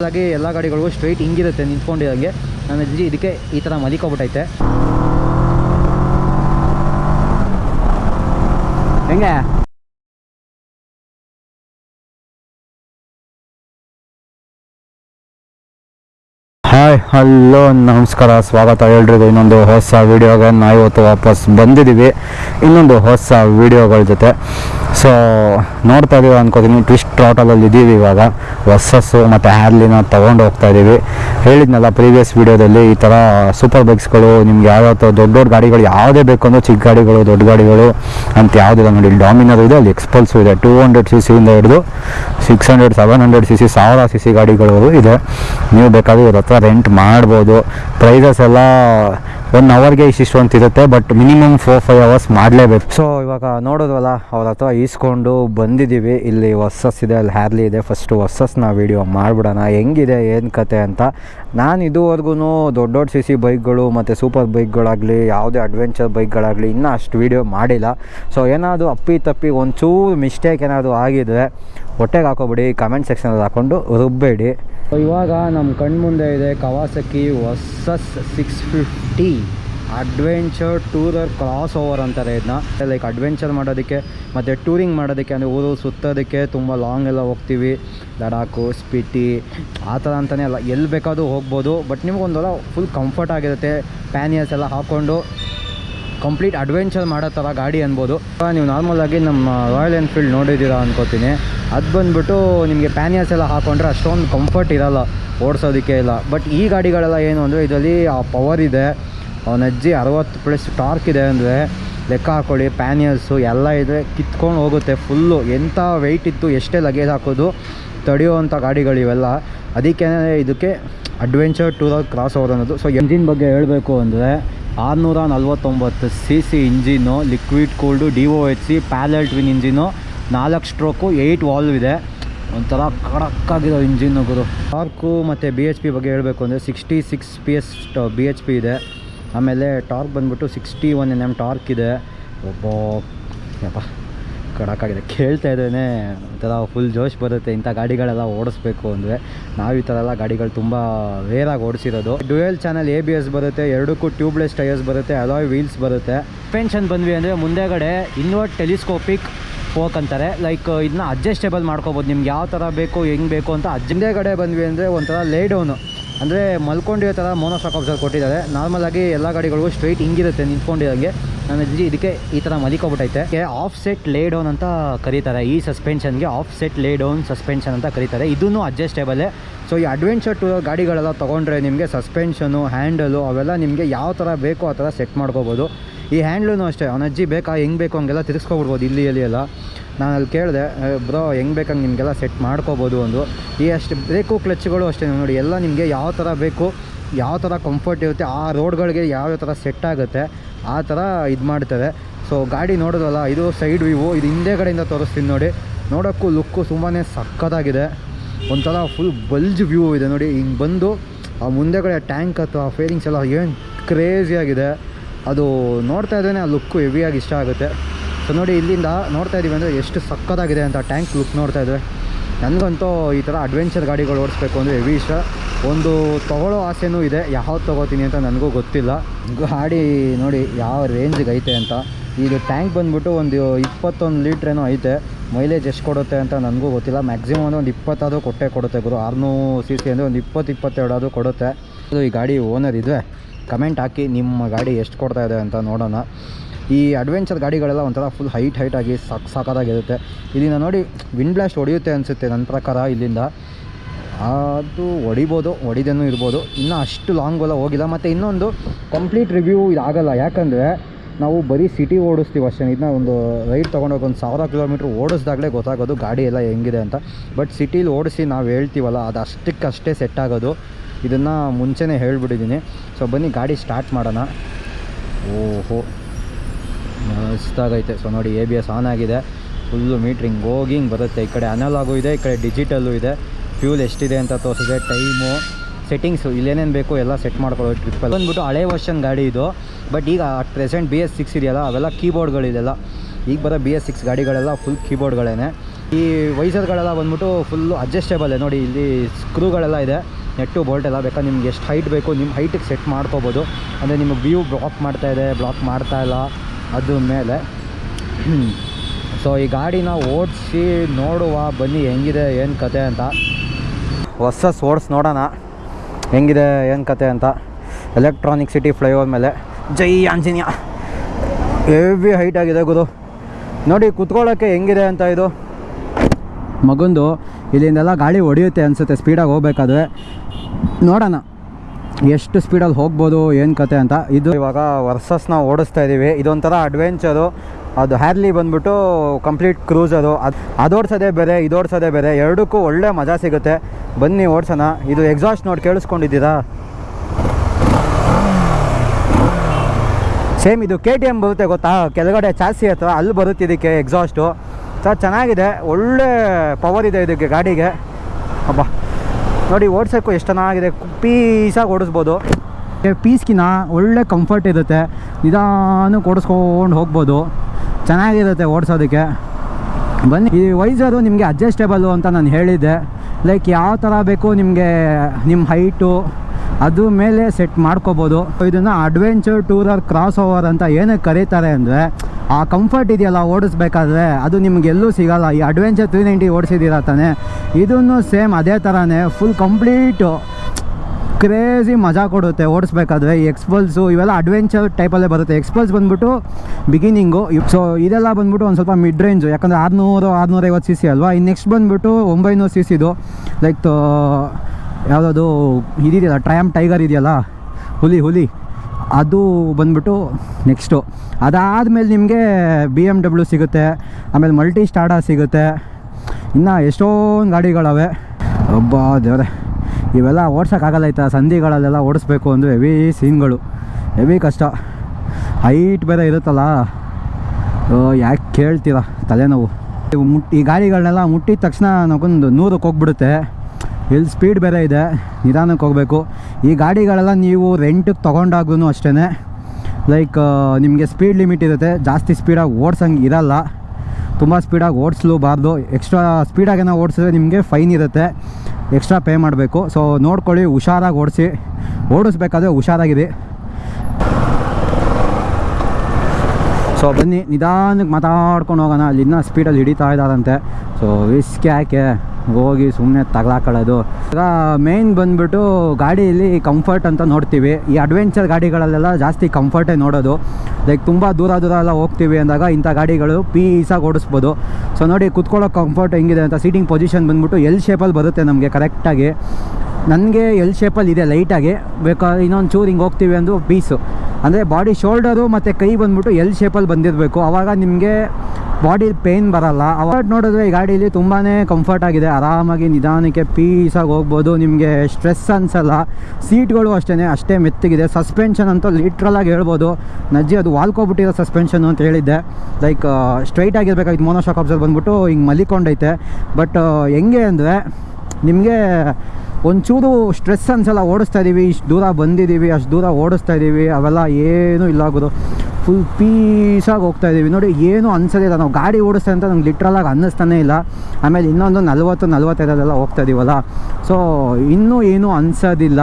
ಹಾಗಾಗಿ ಎಲ್ಲ ಗಾಡಿಗಳಿಗೂ ಸ್ಟ್ರೈಟ್ ಹಿಂಗಿರುತ್ತೆ ನಿಂತ್ಕೊಂಡಿರೋಂಗೆ ನನ್ನ ಅಜ್ಜಿ ಇದಕ್ಕೆ ಈ ಥರ ಮಲಿಕೋಬಿಟ್ಟೈತೆ ಹೆಂಗೆ? ಹಾಯ್, ಹಲೋ, ನಮಸ್ಕಾರ, ಸ್ವಾಗತ. ಎಲ್ರಿಗೂ ಇನ್ನೊಂದು ಹೊಸ ವೀಡಿಯೋಗೆ ನಾವು ಇವತ್ತು ವಾಪಸ್ ಬಂದಿದ್ದೀವಿ. ಇನ್ನೊಂದು ಹೊಸ ವೀಡಿಯೋಗಳ ಜೊತೆ. ಸೊ ನೋಡ್ತಾ ಇದ್ದೀವಿ ಅನ್ಕೋತೀನಿ ಟ್ವಿಸ್ಟ್ ಟ್ರಾಟಲಲ್ಲಿ ಇದ್ದೀವಿ ಇವಾಗ. ಹೊಸಸ್ಸು ಮತ್ತು ಹ್ಯಾರ್ಲಿನ ತೊಗೊಂಡು ಹೋಗ್ತಾ ಇದ್ದೀವಿ ಹೇಳಿದ್ನಲ್ಲ ಪ್ರೀವಿಯಸ್ ವೀಡಿಯೋದಲ್ಲಿ, ಈ ಥರ ಸೂಪರ್ ಬೈಕ್ಸ್ಗಳು ನಿಮ್ಗೆ ಯಾವ್ಯಾವ ದೊಡ್ಡ ದೊಡ್ಡ ಗಾಡಿಗಳು ಯಾವುದೇ ಬೇಕು ಅಂದರೆ ಚಿಕ್ಕ ಗಾಡಿಗಳು, ದೊಡ್ಡ ಗಾಡಿಗಳು ಅಂತ ಯಾವುದಿಲ್ಲ ನೋಡಿ. ಡಾಮಿನರ್ ಇದೆ, ಅಲ್ಲಿ ಎಕ್ಸ್ಪಲ್ಸು ಇದೆ ಟೂ ಹಂಡ್ರೆಡ್ ಸಿ ಸಿಯಿಂದ ಹಿಡಿದು six hundred seven hundred C C ಸಾವಿರ ಸಿ ಸಿ ಗಾಡಿಗಳು ಇದೆ. ನೀವು ಬೇಕಾದ್ರೆ ಇವ್ರ ಹತ್ರ ರೆಂಟ್ ಮಾಡ್ಬೋದು. ಪ್ರೈಸಸ್ ಎಲ್ಲ ಒನ್ ಅವರ್ಗೆ ಇಷ್ಟಿಷ್ಟು ಅಂತ ಇರುತ್ತೆ but minimum four five hours ಮಾಡಲೇಬೇಕು. ಸೊ ಇವಾಗ ನೋಡೋದಲ್ಲ ಅವ್ರ ಹತ್ರ ಈಸ್ಕೊಂಡು ಬಂದಿದ್ದೀವಿ ಇಲ್ಲಿ ವರ್ಸಸ್ ಇದೆ, ಅಲ್ಲಿ ಹ್ಯಾರ್ಲಿ ಇದೆ. ಫಸ್ಟು ವರ್ಸಸ್ನ ವೀಡಿಯೋ ಮಾಡಿಬಿಡೋಣ. ಹೆಂಗಿದೆ, ಏನು ಕತೆ ಅಂತ. ನಾನು ಇದುವರೆಗೂ ದೊಡ್ಡ ದೊಡ್ಡ ಸಿ ಸಿ ಬೈಕ್ಗಳು ಮತ್ತು ಸೂಪರ್ ಬೈಕ್ಗಳಾಗಲಿ, ಯಾವುದೇ ಅಡ್ವೆಂಚರ್ ಬೈಕ್ಗಳಾಗಲಿ ಇನ್ನೂ ಅಷ್ಟು ವೀಡಿಯೋ ಮಾಡಿಲ್ಲ. ಸೊ ಏನಾದರೂ ಅಪ್ಪಿ ತಪ್ಪಿ ಒಂಚೂರು ಮಿಸ್ಟೇಕ್ ಏನಾದರೂ ಆಗಿದ್ರೆ ಹೊಟ್ಟೆಗೆ ಹಾಕೋಬಿಡಿ ಕಮೆಂಟ್ ಸೆಕ್ಷನಲ್ಲಿ ಹಾಕ್ಕೊಂಡು ರುಬ್ಬೇಡಿ. ಇವಾಗ ನಮ್ಮ ಕಣ್ಮುಂದೆ ಇದೆ Kawasaki Versys six fifty adventure tourer crossover ಅಂತಾರೆ ಇದನ್ನ ಲೈಕ್ ಅಡ್ವೆಂಚರ್ ಮಾಡೋದಕ್ಕೆ, ಮತ್ತು ಟೂರಿಂಗ್ ಮಾಡೋದಕ್ಕೆ, ಅಂದರೆ ಊರು ಸುತ್ತೋದಕ್ಕೆ ತುಂಬ ಲಾಂಗ್ ಎಲ್ಲ ಹೋಗ್ತೀವಿ. ಲಡಾಖು ಸ್ಪಿಟಿ ಆ ಥರ ಅಂತಲೇ ಅಲ್ಲ. ಎಲ್ಲಿ ಬೇಕಾದರೂ ಹೋಗ್ಬೋದು. ಬಟ್ ನಿಮಗೊಂದೆಲ್ಲ ಫುಲ್ ಕಂಫರ್ಟ್ ಆಗಿರುತ್ತೆ. ಪ್ಯಾನಿಯರ್ಸ್ ಎಲ್ಲ ಹಾಕ್ಕೊಂಡು ಕಂಪ್ಲೀಟ್ ಅಡ್ವೆಂಚರ್ ಮಾಡೋ ಥರ ಗಾಡಿ ಅನ್ಬೋದು. ನೀವು ನಾರ್ಮಲಾಗಿ ನಮ್ಮ ರಾಯಲ್ ಎನ್ಫೀಲ್ಡ್ ನೋಡಿದ್ದೀರಾ ಅನ್ಕೋತೀನಿ. ಅದು ಬಂದುಬಿಟ್ಟು ನಿಮಗೆ ಪ್ಯಾನಿಯರ್ಸ್ ಎಲ್ಲ ಹಾಕೊಂಡ್ರೆ ಅಷ್ಟೊಂದು ಕಂಫರ್ಟ್ ಇರಲ್ಲ. ಓಡಿಸೋದಕ್ಕೆ ಇಲ್ಲ. ಬಟ್ ಈ ಗಾಡಿಗಳೆಲ್ಲ ಏನು ಅಂದರೆ, ಇದರಲ್ಲಿ ಆ ಪವರ್ ಇದೆ. ಅವನ ಅಜ್ಜಿ ಅರವತ್ತು ಪ್ಲಸ್ ಟಾರ್ಕ್ ಇದೆ ಅಂದರೆ ಲೆಕ್ಕ ಹಾಕೊಳ್ಳಿ ಪ್ಯಾನಿಯಲ್ಸು ಎಲ್ಲ ಇದೆ, ಕಿತ್ಕೊಂಡು ಹೋಗುತ್ತೆ ಫುಲ್ಲು ಎಂಥ ವೆಯ್ಟ್ ಇತ್ತು ಎಷ್ಟೇ ಲಗೇಜ್ ಹಾಕೋದು, ತಡೆಯುವಂಥ ಗಾಡಿಗಳು ಇವೆಲ್ಲ. ಅದಕ್ಕೆ ಇದಕ್ಕೆ ಅಡ್ವೆಂಚರ್ ಟೂರ್ ಕ್ರಾಸ್ ಓವರ್ ಅನ್ನೋದು. ಸೊ ಎಂಜಿನ್ ಬಗ್ಗೆ ಹೇಳಬೇಕು ಅಂದರೆ ಆರುನೂರ ನಲ್ವತ್ತೊಂಬತ್ತು C C engine liquid cooled D O H C parallel twin engine ನಾಲ್ಕು ಸ್ಟ್ರೋಕು ಏಯ್ಟ್ ವಾಲ್ವ್ ಇದೆ. ಒಂಥರ ಕಡಕ್ಕಾಗಿರೋ ಇಂಜಿನ್ ಗುರು. ಟಾರ್ಕು ಮತ್ತು ಬಿ ಎಚ್ ಪಿ ಬಗ್ಗೆ ಹೇಳಬೇಕು ಅಂದರೆ sixty six P S B H P ಇದೆ. ಆಮೇಲೆ ಟಾರ್ಕ್ ಬಂದ್ಬಿಟ್ಟು sixty one N M torque ಇದೆ. ಒಬ್ಬ, ಯಪ್ಪ ಕಡಕ್ಕಾಗಿದೆ ಕೇಳ್ತಾ ಇದ್ದೇನೆ, ಒಂಥರ ಫುಲ್ ಜೋಶ್ ಬರುತ್ತೆ, ಇಂಥ ಗಾಡಿಗಳೆಲ್ಲ ಓಡಿಸ್ಬೇಕು ಅಂದರೆ. ನಾವು ಈ ಥರ ಎಲ್ಲ ಗಾಡಿಗಳು ತುಂಬ ರೇರಾಗಿ ಓಡಿಸಿರೋದು. Dual channel A B S ಬರುತ್ತೆ, ಎರಡಕ್ಕೂ ಟ್ಯೂಬ್ಲೆಸ್ ಟೈರ್ಸ್ ಬರುತ್ತೆ ಅಲಾಯ್ ವೀಲ್ಸ್ ಬರುತ್ತೆ. ಪೆನ್ಷನ್ ಬಂದ್ವಿ ಅಂದರೆ ಮುಂದೆಗಡೆ ಇನ್ವರ್ಟ್ ಟೆಲಿಸ್ಕೋಪಿಕ್ ಫೋಕ್ ಅಂತಾರೆ. ಲೈಕ್ ಇದನ್ನ ಅಡ್ಜಸ್ಟೇಬಲ್ ಮಾಡ್ಕೋಬೋದು. ನಿಮ್ಗೆ ಯಾವ ಥರ ಬೇಕು, ಹೆಂಗೆ ಬೇಕು ಅಂತ ಹಿಂದೆಗಡೆ ಬಂದ್ವಿ ಅಂದರೆ ಒಂಥರ ಲೇ ಡೌನು ಅಂದರೆ ಮಲ್ಕೊಂಡಿರೋ ಥರ ಮೋನೋಸ್ಟಾಕ್ ಆಪ್ಸರ್ ಕೊಟ್ಟಿದ್ದಾರೆ. ನಾರ್ಮಲಾಗಿ ಎಲ್ಲ ಗಾಡಿಗಳಿಗೂ ಸ್ಟ್ರೈಟ್ ಹಿಂಗಿರುತ್ತೆ ನಿಂತ್ಕೊಂಡಿರೋಂಗೆ ನನ್ನ ಅಜ್ಜಿ ಇದಕ್ಕೆ ಈ ಥರ ಮಲಿಕೊಬಿಟ್ಟೈತೆ. ಆಫ್ ಸೆಟ್ ಲೇ ಡೌನ್ ಅಂತ ಕರೀತಾರೆ. ಈ ಸಸ್ಪೆನ್ಷನ್ಗೆ offset lay down suspension ಅಂತ ಕರೀತಾರೆ. ಇದೂ ಅಡ್ಜಸ್ಟೇಬಲೇ ಸೊ ಈ ಅಡ್ವೆಂಚರ್ ಟೂ ಗಾಡಿಗಳೆಲ್ಲ ತೊಗೊಂಡ್ರೆ ನಿಮಗೆ ಸಸ್ಪೆನ್ಷನು ಹ್ಯಾಂಡಲು ಅವೆಲ್ಲ ನಿಮಗೆ ಯಾವ ಥರ ಬೇಕೋ ಆ ಥರ ಸೆಟ್ ಮಾಡ್ಕೋಬೋದು. ಈ ಹ್ಯಾಂಡ್ಲೂ ಅಷ್ಟೇ, ಅವನ ಅಜ್ಜಿ ಬೇಕಾ, ಹೆಂಗೆ ಬೇಕು ಹಂಗೆಲ್ಲ ತಿರ್ಸ್ಕೊಬಿಡ್ಬೋದು ಇಲ್ಲಿ ಇಲ್ಲಿ ಎಲ್ಲ. ನಾನು ಅಲ್ಲಿ ಕೇಳಿದೆ ಬ್ರೋ, ಹೆಂಗೆ ಬೇಕಂಗೆ ನಿಮಗೆಲ್ಲ ಸೆಟ್ ಮಾಡ್ಕೋಬೋದು ಒಂದು ಈ ಅಷ್ಟು ಬ್ರೇಕು ಕ್ಲಚ್ಗಳು ಅಷ್ಟೇ ನೋಡಿ, ಎಲ್ಲ ನಿಮಗೆ ಯಾವ ಥರ ಬೇಕು, ಯಾವ ಥರ ಕಂಫರ್ಟ್ ಇರುತ್ತೆ, ಆ ರೋಡ್ಗಳಿಗೆ ಯಾವ ಥರ ಸೆಟ್ ಆಗುತ್ತೆ, ಆ ಥರ ಇದು ಮಾಡ್ತಾರೆ. ಸೊ ಗಾಡಿ ನೋಡೋದಲ್ಲ ಇದು ಸೈಡ್ ವ್ಯೂ ಇದು ಹಿಂದೆ ಕಡೆಯಿಂದ ತೋರಿಸ್ತೀನಿ ನೋಡಿ. ನೋಡೋಕ್ಕೂ ಲುಕ್ಕು ತುಂಬಾ ಸಕ್ಕತ್ತಾಗಿದೆ ಒಂಥರ ಫುಲ್ ಬಲ್ಜ್ ವ್ಯೂ ಇದೆ ನೋಡಿ. ಹಿಂಗೆ ಬಂದು, ಆ ಮುಂದೆಗಡೆ ಟ್ಯಾಂಕ್ ಅಥವಾ ಫೇರಿಂಗ್ಸ್ ಎಲ್ಲ ಏನು ಕ್ರೇಜಿಯಾಗಿದೆ ಅದು ನೋಡ್ತಾ ಇದ್ದೇನೆ ಆ ಲುಕ್ಕು ಹೆವಿಯಾಗಿ ಇಷ್ಟ ಆಗುತ್ತೆ. ಸೊ ನೋಡಿ, ಇಲ್ಲಿಂದ ನೋಡ್ತಾ ಇದ್ದೀವಿ ಅಂದರೆ ಎಷ್ಟು ಸಕ್ಕತ್ತಾಗಿದೆ ಅಂತ ಟ್ಯಾಂಕ್ ಲುಕ್ ನೋಡ್ತಾ ಇದ್ದರೆ ನನಗಂತೂ ಈ ಥರ ಅಡ್ವೆಂಚರ್ ಗಾಡಿಗಳು ಓಡಿಸ್ಬೇಕು ಅಂದರೆ ಹೆವಿ ಇಷ್ಟ. ಒಂದು ತೊಗೊಳ್ಳೋ ಆಸೆನೂ ಇದೆ. ಯಾವ್ದು ತೊಗೋತೀನಿ ಅಂತ ನನಗೂ ಗೊತ್ತಿಲ್ಲ. ಗಾಡಿ ನೋಡಿ, ಯಾವ ರೇಂಜಿಗೆ ಐತೆ ಅಂತ. ಇದು ಟ್ಯಾಂಕ್ ಬಂದ್ಬಿಟ್ಟು ಒಂದು ಇಪ್ಪತ್ತೊಂದು ಲೀಟ್ರೇನೋ ಐತೆ. ಮೈಲೇಜ್ ಎಷ್ಟು ಕೊಡುತ್ತೆ ಅಂತ ನನಗೂ ಗೊತ್ತಿಲ್ಲ. ಮ್ಯಾಕ್ಸಿಮಮ್ ಅಂದರೆ ಒಂದು ಇಪ್ಪತ್ತಾದರೂ ಕೊಟ್ಟೆ ಕೊಡುತ್ತೆ ಗುರು. ಆರುನೂರು ಸಿ ಸಿ ಅಂದರೆ ಒಂದು ಇಪ್ಪತ್ತು, ಇಪ್ಪತ್ತೆರಡಾದರೂ ಕೊಡುತ್ತೆ. ಅದು ಈ ಗಾಡಿ ಓನರ್ ಇದೆ ಕಮೆಂಟ್ ಹಾಕಿ ನಿಮ್ಮ ಗಾಡಿ ಎಷ್ಟು ಕೊಡ್ತಾ ಇದೆ ಅಂತ ನೋಡೋಣ. ಈ ಅಡ್ವೆಂಚರ್ ಗಾಡಿಗಳೆಲ್ಲ ಒಂಥರ ಫುಲ್ ಹೈಟ್ ಹೈಟಾಗಿ ಸಾಕು ಸಾಕಾಗಿರುತ್ತೆ ಇಲ್ಲಿಂದ ನೋಡಿ ವಿಂಡ್ ಬ್ಲಾಸ್ಟ್ ಹೊಡೆಯುತ್ತೆ ಅನಿಸುತ್ತೆ ನನ್ನ ಪ್ರಕಾರ ಇಲ್ಲಿಂದ. ಅದು ಹೊಡಿಬೋದು, ಹೊಡಿದೇನೂ ಇರ್ಬೋದು. ಇನ್ನೂ ಅಷ್ಟು ಲಾಂಗ್ ಎಲ್ಲ ಹೋಗಿಲ್ಲ. ಮತ್ತು ಇನ್ನೊಂದು ಕಂಪ್ಲೀಟ್ ರಿವ್ಯೂ ಇದಾಗಲ್ಲ. ಯಾಕಂದರೆ ನಾವು ಬರೀ ಸಿಟಿ ಓಡಿಸ್ತೀವಿ ಅಷ್ಟೇ. ಇದನ್ನ ಒಂದು ರೈಡ್ ತೊಗೊಂಡೋಗಿ ಒಂದು ಸಾವಿರ ಕಿಲೋಮೀಟ್ರ್ ಓಡಿಸ್ದಾಗಲೇ ಗೊತ್ತಾಗೋದು ಗಾಡಿ ಎಲ್ಲ ಹೆಂಗಿದೆ ಅಂತ. ಬಟ್ ಸಿಟೀಲಿ ಓಡಿಸಿ ನಾವು ಹೇಳ್ತೀವಲ್ಲ, ಅದು ಅಷ್ಟಕ್ಕಷ್ಟೇ ಸೆಟ್ ಆಗೋದು. ಇದನ್ನು ಮುಂಚೆನೇ ಹೇಳಿಬಿಟ್ಟಿದ್ದೀನಿ. ಸೊ ಬನ್ನಿ, ಗಾಡಿ ಸ್ಟಾರ್ಟ್ ಮಾಡೋಣ. ಓಹೋ, ಮಸ್ತಾಗೈತೆ. ಸೊ ನೋಡಿ ಎ ಬಿ ಎಸ್ ಆನ್ ಆಗಿದೆ. ಫುಲ್ಲು ಮೀಟ್ರಿಂಗ್ ಹೋಗಿ ಹಿಂಗೆ ಬರುತ್ತೆ. ಈ ಕಡೆ ಅನಲಾಗು ಇದೆ, ಈ ಕಡೆ ಡಿಜಿಟಲ್ಲು ಇದೆ. ಫ್ಯೂಲ್ ಎಷ್ಟಿದೆ ಅಂತ ತೋರಿಸಿದೆ. ಟೈಮು ಸೆಟ್ಟಿಂಗ್ಸು ಇಲ್ಲೇನೇನು ಬೇಕು ಎಲ್ಲ ಸೆಟ್ ಮಾಡ್ಕೊಳ್ಳೋದು ಟ್ರಿಪ್ಪಲ್ಲಿ ಬಂದ್ಬಿಟ್ಟು ಹಳೆ ವರ್ಷನ್ ಗಾಡಿ ಇದು. ಬಟ್ ಈಗ at present B S six ಇದೆಯಲ್ಲ, ಅವೆಲ್ಲ ಕೀಬೋರ್ಡ್ಗಳಿದೆಲ್ಲ ಈಗ ಬರೋ ಬಿ ಎಸ್ ಸಿಕ್ಸ್ ಗಾಡಿಗಳೆಲ್ಲ ಫುಲ್ ಕೀಬೋರ್ಡ್ಗಳೇ ಈ ವೈಸರ್ಗಳೆಲ್ಲ ಬಂದ್ಬಿಟ್ಟು ಫುಲ್ಲು ಅಡ್ಜಸ್ಟೇಬಲ್ ನೋಡಿ, ಇಲ್ಲಿ ಸ್ಕ್ರೂಗಳೆಲ್ಲ ಇದೆ. ನೆಟ್ಟು ಬೋಲ್ಟ್ ಎಲ್ಲ ಬೇಕಾ? ನಿಮ್ಗೆ ಎಷ್ಟು ಹೈಟ್ ಬೇಕು ನಿಮ್ಮ ಹೈಟಿಗೆ ಸೆಟ್ ಮಾಡ್ಕೋಬೋದು. ಅಂದರೆ ನಿಮಗೆ ವ್ಯೂ ಬ್ಲಾಕ್ ಮಾಡ್ತಾ ಇದೆ ಬ್ಲಾಕ್ ಮಾಡ್ತಾ ಇಲ್ಲ, ಅದ್ರ ಮೇಲೆ. ಸೊ ಈ ಗಾಡಿನ ಓಡಿಸಿ ನೋಡುವ, ಬನ್ನಿ, ಹೆಂಗಿದೆ, ಏನು ಕತೆ ಅಂತ. ಹೊಸ ಓಡಿಸಿ ನೋಡೋಣ. ಹೆಂಗಿದೆ, ಏನು ಕತೆ ಅಂತ. ಎಲೆಕ್ಟ್ರಾನಿಕ್ ಸಿಟಿ ಫ್ಲೈಓವರ್ ಮೇಲೆ. ಜೈ ಆಂಜನೇಯ. ಹೆವಿ ಹೈಟ್ ಆಗಿದೆ ಗುರು. ನೋಡಿ ಕುತ್ಕೊಳ್ಳೋಕ್ಕೆ ಹೆಂಗಿದೆ ಅಂತ ಇದು. ಮಗುಂದು ಇಲ್ಲಿಂದೆಲ್ಲ ಗಾಳಿ ಹೊಡೆಯುತ್ತೆ ಅನಿಸುತ್ತೆ ಸ್ಪೀಡಾಗಿ ಹೋಗ್ಬೇಕಾದ್ರೆ. ನೋಡೋಣ. ಎಷ್ಟು ಸ್ಪೀಡಲ್ಲಿ ಹೋಗ್ಬೋದು, ಏನು ಕತೆ ಅಂತ. ಇದು ಇವಾಗ ವರ್ಸಸ್ನ ಓಡಿಸ್ತಾ ಇದ್ದೀವಿ ಇದೊಂಥರ ಅಡ್ವೆಂಚರು ಅದು. ಹ್ಯಾರ್ಲಿ ಬಂದ್ಬಿಟ್ಟು ಕಂಪ್ಲೀಟ್ ಕ್ರೂಸ್ ಅದು. ಅದು ಓಡಿಸೋದೇ ಬೇರೆ, ಇದು ಓಡಿಸೋದೇ ಬೇರೆ. ಎರಡಕ್ಕೂ ಒಳ್ಳೆ ಮಜಾ ಸಿಗುತ್ತೆ. ಬನ್ನಿ, ಓಡಿಸೋಣ. ಇದು ಎಕ್ಸಾಸ್ಟ್ ನೋಡಿ ಕೇಳಿಸ್ಕೊಂಡಿದ್ದೀರಾ? ಸೇಮ್ ಇದು ಕೆ ಟಿ ಎಂ ಬರುತ್ತೆ ಗೊತ್ತಾ? ಕೆಳಗಡೆ ಚಾಸಿ ಹತ್ರ, ಅಲ್ಲಿ ಬರುತ್ತೆ ಇದಕ್ಕೆ ಎಕ್ಸಾಸ್ಟು ಚೆನ್ನಾಗಿದೆ. ಒಳ್ಳೆ ಪವರ್ ಇದೆ ಇದಕ್ಕೆ ಗಾಡಿಗೆ. ಅಬ್ಬಾ. ನೋಡಿ, ಓಡಿಸೋಕ್ಕೂ ಎಷ್ಟು ಚೆನ್ನಾಗಿದೆ. ಪೀಸಾಗಿ ಓಡಿಸ್ಬೋದು. ಪೀಸ್ಕಿನ ಒಳ್ಳೆ ಕಂಫರ್ಟ್ ಇರುತ್ತೆ. ನಿಧಾನಕ್ಕೆ ಓಡಿಸ್ಕೊಂಡು ಹೋಗ್ಬೋದು. ಚೆನ್ನಾಗಿರುತ್ತೆ ಓಡಿಸೋದಕ್ಕೆ. ಬನ್ನಿ. ಈ ವೈಸರು ನಿಮಗೆ ಅಡ್ಜಸ್ಟೇಬಲ್ಲು ಅಂತ ನಾನು ಹೇಳಿದ್ದೆ. ಲೈಕ್ ಯಾವ ಥರ ಬೇಕು ನಿಮಗೆ ನಿಮ್ಮ ಹೈಟು ಅದ್ರ ಮೇಲೆ ಸೆಟ್ ಮಾಡ್ಕೋಬೋದು. ಇದನ್ನು ಅಡ್ವೆಂಚರ್ ಟೂರರ್ ಕ್ರಾಸ್ ಓವರ್ ಅಂತ ಏನಕ್ಕೆ ಕರೀತಾರೆ ಅಂದರೆ, ಆ ಕಂಫರ್ಟ್ ಇದೆಯಲ್ಲ, ಓಡಿಸ್ಬೇಕಾದ್ರೆ ಅದು ನಿಮಗೆಲ್ಲೂ ಸಿಗಲ್ಲ. ಈ ಅಡ್ವೆಂಚರ್ ತ್ರೀ ನೈಂಟಿ ಓಡಿಸಿದ್ದೀರ ತಾನೆ? ಇದನ್ನು ಸೇಮ್ ಅದೇ ಥರನೇ ಫುಲ್ ಕಂಪ್ಲೀಟು ಕ್ರೇಜಿ ಮಜಾ ಕೊಡುತ್ತೆ ಓಡಿಸ್ಬೇಕಾದ್ರೆ. ಈ ಎಕ್ಸ್ಪಲ್ಸು ಇವೆಲ್ಲ ಅಡ್ವೆಂಚರ್ ಟೈಪಲ್ಲೇ ಬರುತ್ತೆ. ಎಕ್ಸ್ಪಲ್ಸ್ ಬಂದ್ಬಿಟ್ಟು ಬಿಗಿನಿಂಗು ಸೊ ಇದೆಲ್ಲ ಬಂದ್ಬಿಟ್ಟು ಒಂದು ಸ್ವಲ್ಪ ಮಿಡ್ ರೇಂಜು ಯಾಕಂದರೆ ಆರುನೂರು, ಆರುನೂರೈವತ್ತು ಸಿ ಸಿ ಅಲ್ವಾ? ಇನ್ನು ನೆಕ್ಸ್ಟ್ ಬಂದ್ಬಿಟ್ಟು ಒಂಬೈನೂರು ಸಿ ಸಿದು ಲೈಕ್ ಯಾವುದದು ಇದಿದೆಯಲ್ಲ ಟ್ರಯಮ್ ಟೈಗರ್ ಇದೆಯಲ್ಲ? ಹುಲಿ ಹುಲಿ. ಅದು ಬಂದ್ಬಿಟ್ಟು ನೆಕ್ಸ್ಟು ಅದಾದಮೇಲೆ ನಿಮಗೆ ಬಿ ಎಂ ಡಬ್ಲ್ಯೂ ಸಿಗುತ್ತೆ, ಆಮೇಲೆ ಮಲ್ಟಿ ಸ್ಟಾಡಾ ಸಿಗುತ್ತೆ. ಇನ್ನು ಎಷ್ಟೊಂದು ಗಾಡಿಗಳವೆ. ಒಬ್ಬ ದೇವ್ರೆ, ಇವೆಲ್ಲ ಓಡ್ಸೋಕ್ಕಾಗಲ್ಲ ಆಯ್ತಾ ಸಂಧಿಗಳಲ್ಲೆಲ್ಲ ಓಡಿಸ್ಬೇಕು ಅಂದರೆ ಹೆವಿ ಸೀನ್ಗಳು ಹೆವಿ ಕಷ್ಟ. ಹೈಟ್ ಬೇರೆ ಇರುತ್ತಲ್ಲ. ಯಾಕೆ ಕೇಳ್ತೀರಾ ತಲೆನೋವು. ಮುಟ್ ಈ ಗಾಡಿಗಳನ್ನೆಲ್ಲ ಮುಟ್ಟಿದ ತಕ್ಷಣ ನಮಗೊಂದು ನೂರಕ್ಕೆ ಹೋಗ್ಬಿಡುತ್ತೆ. ಇಲ್ಲಿ ಸ್ಪೀಡ್ ಬೇರೆ ಇದೆ. ನಿಧಾನಕ್ಕೆ ಹೋಗಬೇಕು. ಈ ಗಾಡಿಗಳೆಲ್ಲ ನೀವು ರೆಂಟಿಗೆ ತೊಗೊಂಡಾಗೂ ಅಷ್ಟೇ ಲೈಕ್ ನಿಮಗೆ ಸ್ಪೀಡ್ ಲಿಮಿಟ್ ಇರುತ್ತೆ. ಜಾಸ್ತಿ ಸ್ಪೀಡಾಗಿ ಓಡ್ಸಂಗೆ ಇರಲ್ಲ. ತುಂಬ ಸ್ಪೀಡಾಗಿ ಓಡಿಸ್ಲೂಬಾರ್ದು. ಎಕ್ಸ್ಟ್ರಾ ಸ್ಪೀಡಾಗೇನೋ ಓಡಿಸಿದ್ರೆ ನಿಮಗೆ ಫೈನ್ ಇರುತ್ತೆ. ಎಕ್ಸ್ಟ್ರಾ ಪೇ ಮಾಡಬೇಕು. ಸೊ ನೋಡ್ಕೊಳ್ಳಿ, ಹುಷಾರಾಗಿ ಓಡಿಸಿ. ಓಡಿಸ್ಬೇಕಾದ್ರೆ ಹುಷಾರಾಗಿದೆ ಸೊ ಬನ್ನಿ. ನಿಧಾನಕ್ಕೆ ಮಾತಾಡ್ಕೊಂಡು ಹೋಗೋಣ. ಅಲ್ಲಿ ಇನ್ನೂ ಸ್ಪೀಡಲ್ಲಿ ಹಿಡಿತಾ ಇದ್ದಾರಂತೆ. ಸೊ ರಿಸ್ಕ್ ಯಾಕೆ? ಹೋಗಿ ಸುಮ್ಮನೆ ತಗ್ಲಾಕೊಳ್ಳೋದು. ಈಗ ಮೇಯ್ನ್ ಬಂದ್ಬಿಟ್ಟು ಗಾಡಿಯಲ್ಲಿ ಕಂಫರ್ಟ್ ಅಂತ ನೋಡ್ತೀವಿ. ಈ ಅಡ್ವೆಂಚರ್ ಗಾಡಿಗಳಲ್ಲೆಲ್ಲ ಜಾಸ್ತಿ ಕಂಫರ್ಟೇ ನೋಡೋದು. ಲೈಕ್ ತುಂಬ ದೂರ ದೂರ ಎಲ್ಲ ಹೋಗ್ತೀವಿ ಅಂದಾಗ ಇಂಥ ಗಾಡಿಗಳು ಪೀಸಾಗಿ ಓಡಿಸ್ಬೋದು. ಸೊ ನೋಡಿ ಕುತ್ಕೊಳ್ಳೋ ಕಂಫರ್ಟ್ ಹೆಂಗಿದೆ ಅಂತ ಸೀಟಿಂಗ್ ಪೊಸಿಷನ್ ಬಂದ್ಬಿಟ್ಟು ಎಲ್ ಶೇಪಲ್ಲಿ ಬರುತ್ತೆ ನಮಗೆ ಕರೆಕ್ಟಾಗಿ ನನಗೆ ಎಲ್ ಶೇಪಲ್ಲಿ ಇದೆ ಲೈಟಾಗಿ ಬೇಕಾದ್ರೆ ಇನ್ನೊಂದು ಚೂರು ಹಿಂಗೆ ಹೋಗ್ತೀವಿ ಅಂದು ಪೀಸು ಅಂದರೆ ಬಾಡಿ ಶೋಲ್ಡರು ಮತ್ತು ಕೈ ಬಂದ್ಬಿಟ್ಟು ಎಲ್ ಶೇಪಲ್ಲಿ ಬಂದಿರಬೇಕು. ಆವಾಗ ನಿಮಗೆ ಬಾಡಿ ಪೇಯ್ನ್ ಬರಲ್ಲ. ಅವಾಗ ನೋಡಿದ್ರೆ ಈ ಗಾಡೀಲಿ ತುಂಬಾ ಕಂಫರ್ಟ್ ಆಗಿದೆ. ಆರಾಮಾಗಿ ನಿಧಾನಕ್ಕೆ ಪೀಸಾಗಿ ಹೋಗ್ಬೋದು. ನಿಮಗೆ ಸ್ಟ್ರೆಸ್ ಅನಿಸಲ್ಲ. ಸೀಟ್ಗಳು ಅಷ್ಟೇ ಅಷ್ಟೇ ಮೆತ್ತಗಿದೆ. ಸಸ್ಪೆನ್ಷನ್ ಅಂತೂ ಲಿಟ್ರಲಾಗಿ ಹೇಳ್ಬೋದು. ನಜ್ಜಿ, ಅದು ವಾಲ್ಕೋಬಿಟ್ಟಿರೋ ಸಸ್ಪೆನ್ಷನ್ ಅಂತ ಹೇಳಿದ್ದೆ. ಲೈಕ್ ಸ್ಟ್ರೈಟ್ ಆಗಿರ್ಬೇಕಾಗಿತ್ತು. ಮೋನೋಶಾಕ್ ಆಫ್ಸರ್ ಬಂದ್ಬಿಟ್ಟು ಹಿಂಗೆ ಮಲಿಕೊಂಡೈತೆ. ಬಟ್ ಹೆಂಗೆ ಅಂದರೆ ನಿಮಗೆ ಒಂಚೂರು ಸ್ಟ್ರೆಸ್ ಅನ್ಸಲ್ಲ. ಓಡಿಸ್ತಾ ಇದ್ದೀವಿ ಇಷ್ಟು ದೂರ ಬಂದಿದ್ದೀವಿ ಅಷ್ಟು ದೂರ ಓಡಿಸ್ತಾ ಇದ್ದೀವಿ ಅವೆಲ್ಲ ಏನೂ ಇಲ್ಲ ಆಗೋದು ಫುಲ್ ಪೀಸಾಗಿ ಹೋಗ್ತಾ ಇದ್ದೀವಿ ನೋಡಿ, ಏನೂ ಅನ್ಸೋದಿಲ್ಲ ನಾವು ಗಾಡಿ ಓಡಿಸ್ತಾ ಅಂತ ನಂಗೆ ಲಿಟ್ರಲಾಗಿ ಅನ್ನಿಸ್ತಾನೆ ಇಲ್ಲ. ಆಮೇಲೆ ಇನ್ನೊಂದು ನಲ್ವತ್ತು ನಲ್ವತ್ತೈದಲ್ಲೆಲ್ಲ ಹೋಗ್ತಾ ಇದೀವಲ್ಲ. ಸೊ ಇನ್ನೂ ಏನೂ ಅನ್ಸೋದಿಲ್ಲ.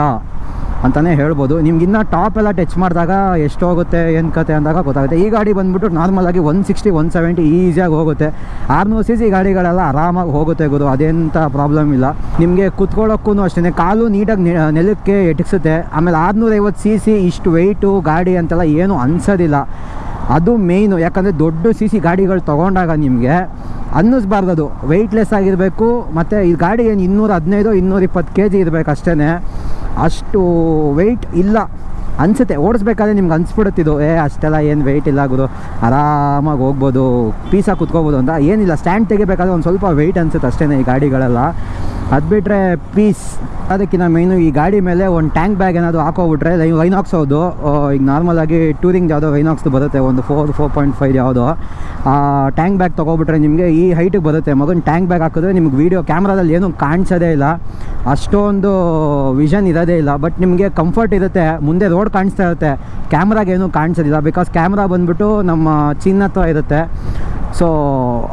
ಅಂತಲೇ ಹೇಳ್ಬೋದು. ನಿಮ್ಗೆ ಇನ್ನೂ ಟಾಪ್ ಎಲ್ಲ ಟಚ್ ಮಾಡಿದಾಗ ಎಷ್ಟು ಹೋಗುತ್ತೆ, ಏನು ಕತೆ ಅಂದಾಗ ಗೊತ್ತಾಗುತ್ತೆ. ಈ ಗಾಡಿ ಬಂದ್ಬಿಟ್ಟು ನಾರ್ಮಲಾಗಿ ಒನ್ ಸಿಕ್ಸ್ಟಿ ಒನ್ ಸೆವೆಂಟಿ ಈಸಿಯಾಗಿ ಹೋಗುತ್ತೆ. ಆರುನೂರು ಸಿ ಸಿ ಗಾಡಿಗಳೆಲ್ಲ ಆರಾಮಾಗಿ ಹೋಗುತ್ತೆ ಗುರು ಅದೇಂಥ ಪ್ರಾಬ್ಲಮ್ ಇಲ್ಲ. ನಿಮಗೆ ಕುತ್ಕೊಳ್ಳೋಕ್ಕೂ ಅಷ್ಟೇ ಕಾಲು ನೀಟಾಗಿ ನೆಲಕ್ಕೆ ಎಟಕ್ಸುತ್ತೆ. ಆಮೇಲೆ ಆರುನೂರೈವತ್ತು ಸಿ ಸಿ ಇಷ್ಟು ವೆಯ್ಟು ಗಾಡಿ ಅಂತೆಲ್ಲ ಏನೂ ಅನ್ಸೋದಿಲ್ಲ. ಅದು ಮೇಯ್ನು ಯಾಕಂದರೆ ದೊಡ್ಡ ಸಿ ಸಿ ಗಾಡಿಗಳು ತೊಗೊಂಡಾಗ ನಿಮಗೆ ಅನ್ನಿಸ್ಬಾರ್ದು ಅದು ವೆಯ್ಟ್ಲೆಸ್ ಆಗಿರಬೇಕು, ಮತ್ತು ಈ ಗಾಡಿ ಏನು ಇನ್ನೂರ ಹದಿನೈದು ಇನ್ನೂರ ಇಪ್ಪತ್ತು ಕೆ ಜಿ ಇರಬೇಕು ಅಷ್ಟೇ ಅಷ್ಟು ವೆಯ್ಟ್ ಇಲ್ಲ. ಅನಿಸುತ್ತೆ, ಓಡಿಸ್ಬೇಕಾದ್ರೆ ನಿಮ್ಗೆ ಅನ್ಸ್ಬಿಡುತ್ತಿದ್ದು ಏ, ಅಷ್ಟೆಲ್ಲ ಏನು ವೆಯ್ಟ್ ಇಲ್ಲ ಆಗೋದು ಆರಾಮಾಗಿ ಹೋಗ್ಬೋದು ಪೀಸಾಗಿ ಕುತ್ಕೋಬೋದು ಅಂತ ಏನಿಲ್ಲ. ಸ್ಟ್ಯಾಂಡ್ ತೆಗಿಬೇಕಾದ್ರೆ ಒಂದು ಸ್ವಲ್ಪ ವೆಯ್ಟ್ ಅನ್ಸುತ್ತೆ ಅಷ್ಟೇ ಈ ಗಾಡಿಗಳೆಲ್ಲ. ಅದು ಬಿಟ್ಟರೆ ಪೀಸ್ ಅದಕ್ಕಿಂತ ಮೇನು ಈ ಗಾಡಿ ಮೇಲೆ ಒಂದು ಟ್ಯಾಂಕ್ ಬ್ಯಾಗ್ ಏನಾದರೂ ಹಾಕೋಬಿಟ್ರೆ ವೈನಾಕ್ಸ್ ಹೌದು. ಈಗ ನಾರ್ಮಲಾಗಿ ಟೂರಿಂಗ್ ಯಾವುದೋ ವೈನಾಕ್ಸ್ದು ಬರುತ್ತೆ. ಒಂದು ಫೋರ್ ಫೋರ್ ಪಾಯಿಂಟ್ ಫೈವ್ ಯಾವುದೋ. ಆ ಟ್ಯಾಂಕ್ ಬ್ಯಾಗ್ ತೊಗೊಬಿಟ್ರೆ ನಿಮಗೆ ಈ ಹೈಟಿಗೆ ಬರುತ್ತೆ. ಮೊದಲು ಟ್ಯಾಂಕ್ ಬ್ಯಾಗ್ ಹಾಕಿದ್ರೆ ನಿಮ್ಗೆ ವೀಡಿಯೋ ಕ್ಯಾಮ್ರಾದಲ್ಲಿ ಏನೂ ಕಾಣಿಸೋದೇ ಇಲ್ಲ. ಅಷ್ಟೊಂದು ವಿಷನ್ ಇರೋದೇ ಇಲ್ಲ. ಬಟ್ ನಿಮಗೆ ಕಂಫರ್ಟ್ ಇರುತ್ತೆ. ಮುಂದೆ ರೋಡ್ ಕಾಣಿಸ್ತಾ ಇರುತ್ತೆ. ಕ್ಯಾಮ್ರಾಗೇನು ಕಾಣಿಸೋದಿಲ್ಲ. ಬಿಕಾಸ್ ಕ್ಯಾಮ್ರಾ ಬಂದ್ಬಿಟ್ಟು ನಮ್ಮ ಚಿನ್ನ ಇರುತ್ತೆ. ಸೊ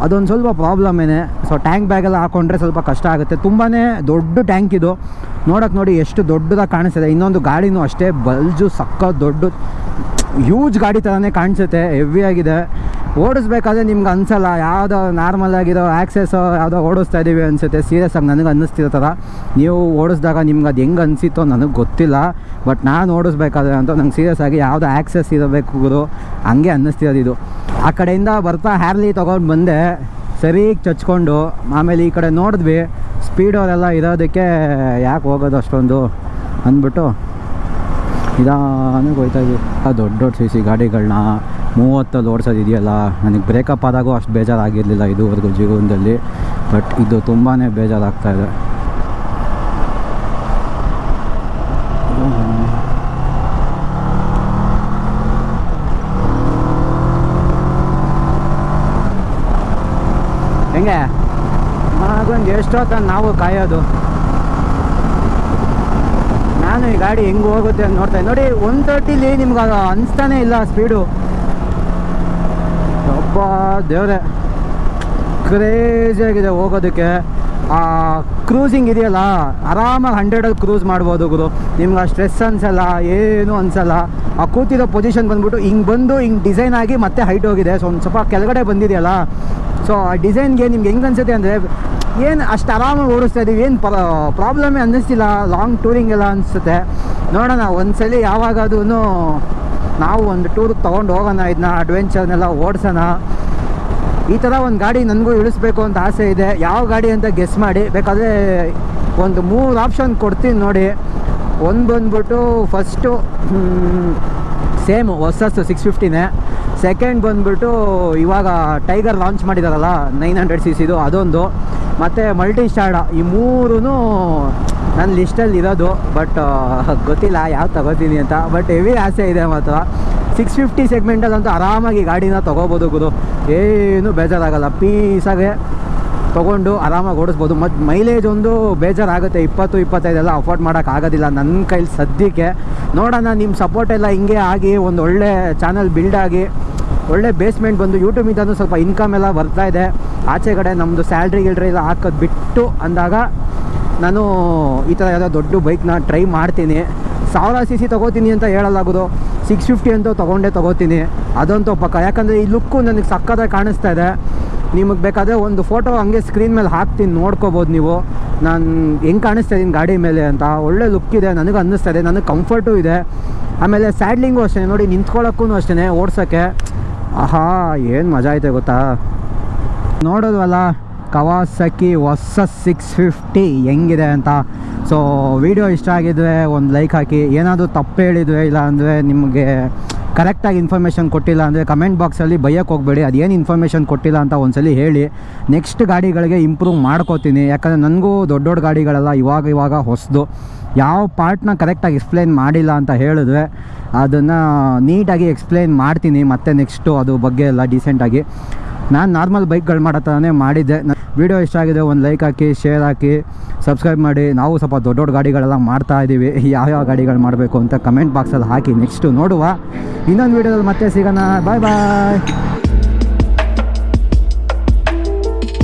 ಅದೊಂದು ಸ್ವಲ್ಪ ಪ್ರಾಬ್ಲಮೇನೆ ಸೊ ಟ್ಯಾಂಕ್ ಬ್ಯಾಗೆಲ್ಲ ಹಾಕೊಂಡ್ರೆ ಸ್ವಲ್ಪ ಕಷ್ಟ ಆಗುತ್ತೆ. ತುಂಬಾ ದೊಡ್ಡ ಟ್ಯಾಂಕ್ ಇದು. ನೋಡೋಕೆ ನೋಡಿ ಎಷ್ಟು ದೊಡ್ಡದಾಗಿ ಕಾಣಿಸ್ತಿದೆ. ಇನ್ನೊಂದು ಗಾಡಿನೂ ಅಷ್ಟೇ ಬಲ್ಜು ಸಕ್ಕ ದೊಡ್ಡ ಹ್ಯೂಜ್ ಗಾಡಿ ಥರನೇ ಕಾಣಿಸುತ್ತೆ. ಹೆವಿ ಆಗಿದೆ. ಓಡಿಸ್ಬೇಕಾದ್ರೆ ನಿಮ್ಗೆ ಅನಿಸಲ್ಲ. ಯಾವುದೋ ನಾರ್ಮಲ್ ಆಗಿರೋ ಆ್ಯಕ್ಸೆಸ್ ಯಾವುದೋ ಓಡಿಸ್ತಾ ಇದ್ದೀವಿ ಅನಿಸುತ್ತೆ. ಸೀರಿಯಸ್ ಆಗಿ ನನಗೆ ಅನ್ನಿಸ್ತಿರೋ ಥರ. ನೀವು ಓಡಿಸಿದಾಗ ನಿಮ್ಗೆ ಅದು ಹೆಂಗೆ ಅನಿಸಿತ್ತೋ ನನಗೆ ಗೊತ್ತಿಲ್ಲ. ಬಟ್ ನಾನು ಓಡಿಸ್ಬೇಕಾದ್ರೆ ಅಂತ ನಂಗೆ ಸೀರಿಯಸ್ ಆಗಿ ಯಾವುದೋ ಆ್ಯಕ್ಸೆಸ್ ಇರಬೇಕು ಹಂಗೆ ಅನ್ನಿಸ್ತಿರೋದು ಇದು. ಆ ಕಡೆಯಿಂದ ಬರ್ತಾ ಹ್ಯಾರ್ಲಿ ತೊಗೊಂಡು ಬಂದೆ. ಸರಿ ಚಚ್ಕೊಂಡು. ಆಮೇಲೆ ಈ ಕಡೆ ನೋಡಿದ್ವಿ ಸ್ಪೀಡ್ ಅವರೆಲ್ಲ ಇರೋದಕ್ಕೆ ಯಾಕೆ ಹೋಗೋದು ಅಷ್ಟೊಂದು ಅಂದ್ಬಿಟ್ಟು ನಿಧಾನಕ್ಕೆ ಹೋಯ್ತಾ ಇದ್ವಿ. ಆ ದೊಡ್ಡ ದೊಡ್ಡ ಸಿ ಸಿ ಗಾಡಿಗಳನ್ನ ಮೂವತ್ತಲ್ಲಿ ಓಡಿಸೋದು ಇದೆಯಲ್ಲ, ನನಗೆ ಬ್ರೇಕಪ್ ಆದಾಗೂ ಅಷ್ಟು ಬೇಜಾರಾಗಿರಲಿಲ್ಲ ಇದುವರೆಗೂ ಜೀವನದಲ್ಲಿ ಬಟ್ ಇದು ತುಂಬಾ ಬೇಜಾರಾಗ್ತಾ ಇದೆ ಹೆಂಗೆ ಮಗಂದು ಎಷ್ಟೊತ್ತ ನಾವು ಕಾಯೋದು. ನಾನು ಈ ಗಾಡಿ ಹೆಂಗೆ ಹೋಗುತ್ತೆ ಅಂತ ನೋಡ್ತಾ. ನೋಡಿ ಒನ್ ತರ್ಟಿಲಿ ನಿಮ್ಗೆ ಅದು ಅನಿಸ್ತಾನೆ ಇಲ್ಲ ಸ್ಪೀಡು ಒಬ್ಬ ದೇವ್ರೆ. ಕ್ರೇಜಿಯಾಗಿದೆ ಹೋಗೋದಕ್ಕೆ. ಆ ಕ್ರೂಸಿಂಗ್ ಇದೆಯಲ್ಲ, ಆರಾಮಾಗಿ ಹಂಡ್ರೆಡಲ್ಲಿ ಕ್ರೂಸ್ ಮಾಡ್ಬೋದು ಗುರು. ನಿಮ್ಗೆ ಆ ಸ್ಟ್ರೆಸ್ ಅನ್ಸಲ್ಲ, ಏನು ಅನ್ಸಲ್ಲ. ಆ ಕೂತಿರೋ ಪೊಸಿಷನ್ ಬಂದ್ಬಿಟ್ಟು ಹಿಂಗೆ ಬಂದು ಹಿಂಗೆ ಡಿಸೈನ್ ಆಗಿ ಮತ್ತೆ ಹೈಟ್ ಹೋಗಿದೆ. ಸೊ ಒಂದು ಸ್ವಲ್ಪ ಕೆಳಗಡೆ ಬಂದಿದೆಯಲ್ಲ. ಸೊ ಆ ಡಿಸೈನ್ಗೆ ನಿಮ್ಗೆ ಹೆಂಗೆ ಅನ್ಸುತ್ತೆ ಅಂದರೆ ಏನು ಅಷ್ಟು ಆರಾಮಾಗಿ ಓಡಿಸ್ತಾ ಇದೀವಿ, ಏನು ಪ್ರಾಬ್ಲಮ್ ಅನ್ನಿಸ್ತಿಲ್ಲ ಲಾಂಗ್ ಟೂರಿಂಗ್ ಎಲ್ಲ ಅನಿಸುತ್ತೆ. ನೋಡೋಣ, ಒಂದ್ಸಲಿ ಯಾವಾಗಾದ್ರೂ ನಾವು ಒಂದು ಟೂರ್ಗೆ ತೊಗೊಂಡು ಹೋಗೋಣ ಇದನ್ನ ಅಡ್ವೆಂಚರ್ನೆಲ್ಲ ಓಡಿಸೋಣ. ಈ ಥರ ಒಂದು ಗಾಡಿ ನನಗೂ ಇಳಿಸ್ಬೇಕು ಅಂತ ಆಸೆ ಇದೆ. ಯಾವ ಗಾಡಿ ಅಂತ ಗೆಸ್ ಮಾಡಿ. ಬೇಕಾದರೆ ಒಂದು ಮೂರು ಆಪ್ಷನ್ ಕೊಡ್ತೀನಿ ನೋಡಿ. ಒಂದು ಬಂದ್ಬಿಟ್ಟು ಫಸ್ಟು ಸೇಮ್ ಹೊಸಸ್ಸು ಸಿಕ್ಸ್ ಫಿಫ್ಟಿನೇ ಸೆಕೆಂಡ್ ಬಂದ್ಬಿಟ್ಟು ಇವಾಗ ಟೈಗರ್ ಲಾಂಚ್ ಮಾಡಿದಾರಲ್ಲ ನೈನ್ ಹಂಡ್ರೆಡ್ ಸಿ ಸಿದು ಅದೊಂದು. ಮತ್ತು ಮಲ್ಟಿ ಸ್ಟಾರ್ಡ ಈ ಮೂರೂ ನನ್ನ ಲಿಸ್ಟಲ್ಲಿ ಇರೋದು ಬಟ್ ಗೊತ್ತಿಲ್ಲ ಯಾವ ತಗೋತೀನಿ ಅಂತ. ಬಟ್ ಹೆವಿ ಆಸೆ ಇದೆ ಮಾತ್ರ. ಸಿಕ್ಸ್ ಫಿಫ್ಟಿ ಸೆಗ್ಮೆಂಟಲ್ಲಂತೂ ಆರಾಮಾಗಿ ಗಾಡಿನ ತೊಗೋಬೋದು ಗುರು. ಏನು ಬೇಜಾರಾಗಲ್ಲ. ಪೀಸಾಗೆ ತೊಗೊಂಡು ಆರಾಮಾಗಿ ಓಡಿಸ್ಬೋದು. ಮತ್ತು ಮೈಲೇಜ್ ಒಂದು ಬೇಜಾರಾಗುತ್ತೆ. ಇಪ್ಪತ್ತು, ಇಪ್ಪತ್ತೈದೆಲ್ಲ ಅಫೋರ್ಡ್ ಮಾಡೋಕ್ಕಾಗೋದಿಲ್ಲ ನನ್ನ ಕೈಲಿ ಸದ್ಯಕ್ಕೆ. ನೋಡೋಣ ನಿಮ್ಮ ಸಪೋರ್ಟ್ ಎಲ್ಲ ಹಿಂಗೆ ಆಗಿ ಒಂದು ಒಳ್ಳೆ ಚಾನಲ್ ಬಿಲ್ಡ್ ಆಗಿ ಒಳ್ಳೆ ಬೇಸ್ಮೆಂಟ್ ಬಂದು ಯೂಟ್ಯೂಬಿಂದನೂ ಸ್ವಲ್ಪ ಇನ್ಕಮ್ ಎಲ್ಲ ಬರ್ತಾ ಇದೆ. ಆಚೆ ಕಡೆ ನಮ್ಮದು ಸ್ಯಾಲ್ರಿ ಗಿಲ್ರಿ ಎಲ್ಲ ಹಾಕೋದು ಬಿಟ್ಟು ಅಂದಾಗ ನಾನು ಈ ಥರ ಯಾವುದೋ ದೊಡ್ಡ ಬೈಕ್ನ ಟ್ರೈ ಮಾಡ್ತೀನಿ. ಸಾವಿರ ಸಿ ಸಿ ತೊಗೋತೀನಿ ಅಂತ ಹೇಳಲಾಗೋದು. ಸಿಕ್ಸ್ ಫಿಫ್ಟಿ ಅಂತೂ ತೊಗೊಂಡೇ ತೊಗೋತೀನಿ. ಅದಂತೂ ಪಕ್ಕ ಯಾಕಂದರೆ ಈ ಲುಕ್ಕು ನನಗೆ ಸಕ್ಕತ್ತಾಗಿ ಕಾಣಿಸ್ತಾ ಇದೆ. ನಿಮಗೆ ಬೇಕಾದರೆ ಒಂದು ಫೋಟೋ ಹಂಗೆ ಸ್ಕ್ರೀನ್ ಮೇಲೆ ಹಾಕ್ತೀನಿ, ನೋಡ್ಕೋಬೋದು ನೀವು. ನಾನು ಹೆಂಗೆ ಕಾಣಿಸ್ತಾ ಇದ್ದೀನಿ ಗಾಡಿ ಮೇಲೆ ಅಂತ. ಒಳ್ಳೆ ಲುಕ್ ಇದೆ, ನನಗೆ ಅನ್ನಿಸ್ತಾ ಇದೆ, ನನಗೆ ಕಂಫರ್ಟು ಇದೆ. ಆಮೇಲೆ ಸ್ಯಾಡ್ಲಿಂಗು ಅಷ್ಟೇ ನೋಡಿ ನಿಂತ್ಕೊಳ್ಳೋಕ್ಕೂ ಅಷ್ಟೇ ಓಡ್ಸೋಕ್ಕೆ ಆಹಾ, ಏನು ಮಜಾ ಐತೆ ಗೊತ್ತಾ? ನೋಡೋದ್ವಲ್ಲ ಕವಾಸಕಿ ಹೊಸ ಸಿಕ್ಸ್ ಫಿಫ್ಟಿ ಹೆಂಗಿದೆ ಅಂತ. ಸೊ ವಿಡಿಯೋ ಇಷ್ಟ ಆಗಿದ್ರೆ ಒಂದು ಲೈಕ್ ಹಾಕಿ. ಏನಾದರೂ ತಪ್ಪು ಹೇಳಿದ್ವಿ ಇಲ್ಲ ಅಂದರೆ ನಿಮಗೆ ಕರೆಕ್ಟಾಗಿ ಇನ್ಫಾರ್ಮೇಷನ್ ಕೊಟ್ಟಿಲ್ಲ ಅಂದರೆ ಕಮೆಂಟ್ ಬಾಕ್ಸಲ್ಲಿ ಬೈಯಕ್ಕೆ ಹೋಗಬೇಡಿ, ಅದೇನು ಇನ್ಫಾರ್ಮೇಷನ್ ಕೊಟ್ಟಿಲ್ಲ ಅಂತ ಒಂದ್ಸಲಿ ಹೇಳಿ ನೆಕ್ಸ್ಟ್ ಗಾಡಿಗಳಿಗೆ ಇಂಪ್ರೂವ್ ಮಾಡ್ಕೋತೀನಿ. ಯಾಕಂದರೆ ನನಗೂ ದೊಡ್ಡ ದೊಡ್ಡ ಗಾಡಿಗಳೆಲ್ಲ ಇವಾಗ ಇವಾಗ ಹೊಸದು. ಯಾವ ಪಾರ್ಟ್ನ ಕರೆಕ್ಟಾಗಿ ಎಕ್ಸ್ಪ್ಲೈನ್ ಮಾಡಿಲ್ಲ ಅಂತ ಹೇಳಿದ್ರೆ ಅದನ್ನು ನೀಟಾಗಿ ಎಕ್ಸ್ಪ್ಲೈನ್ ಮಾಡ್ತೀನಿ ಮತ್ತೆ ನೆಕ್ಸ್ಟು ಅದು ಬಗ್ಗೆ ಎಲ್ಲ ಡೀಸೆಂಟಾಗಿ ನಾನು ನಾರ್ಮಲ್ ಬೈಕ್ಗಳು ಮಾಡೋ ಥರನೇ ಮಾಡಿದ್ದೆ. ವಿಡಿಯೋ ಇಷ್ಟ ಆಗಿದೆ, ಒಂದು ಲೈಕ್ ಹಾಕಿ ಶೇರ್ ಹಾಕಿ ಸಬ್ಸ್ಕ್ರೈಬ್ ಮಾಡಿ. ನಾವು ಸ್ವಲ್ಪ ದೊಡ್ಡ ದೊಡ್ಡ ಗಾಡಿಗಳೆಲ್ಲ ಮಾಡ್ತಾ ಇದ್ದೀವಿ ಯಾವ್ಯಾವ ಗಾಡಿಗಳು ಮಾಡಬೇಕು ಅಂತ ಕಮೆಂಟ್ ಬಾಕ್ಸಲ್ಲಿ ಹಾಕಿ. ನೆಕ್ಸ್ಟು ನೋಡುವ. ಇನ್ನೊಂದು ವೀಡಿಯೋದಲ್ಲಿ ಮತ್ತೆ ಸಿಗೋಣ. ಬಾಯ್ ಬಾಯ್